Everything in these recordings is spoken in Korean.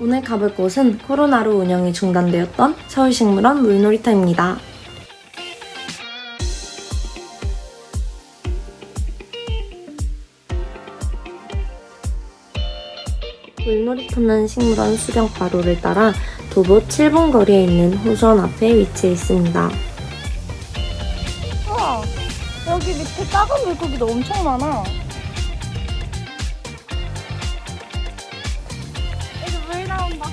오늘 가볼 곳은 코로나로 운영이 중단되었던 서울식물원 물놀이터입니다. 물놀이터는 식물원 수령 바로를 따라 도보 7분 거리에 있는 호수원 앞에 위치해 있습니다. 우와 여기 밑에 작은 물고기도 엄청 많아 여기 물 나온다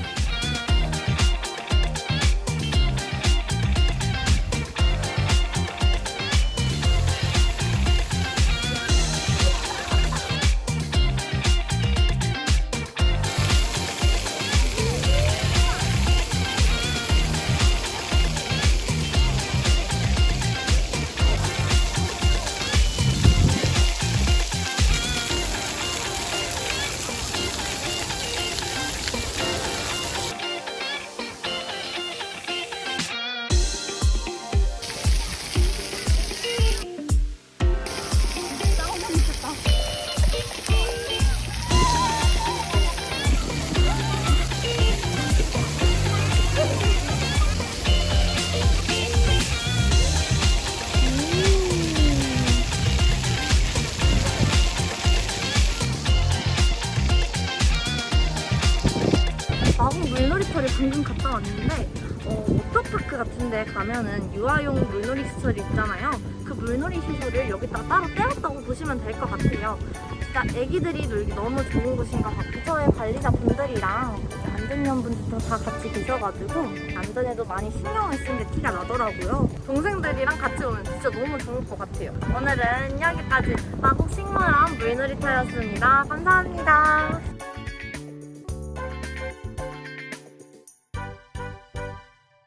마곡 물놀이터를 방금 갔다 왔는데 어, 워터파크 같은 데 가면은 유아용 물놀이 시설이 있잖아요. 그 물놀이 시설을 여기다가 따로 떼었다고 보시면 될 것 같아요. 진짜 애기들이 놀기 너무 좋은 곳인 것 같고 저의 관리자 분들이랑 안전위원분들도 다 같이 계셔가지고 안전에도 많이 신경을 쓴 게 티가 나더라고요. 동생들이랑 같이 오면 진짜 너무 좋을 것 같아요. 오늘은 여기까지. 마곡 식물원 물놀이터였습니다. 감사합니다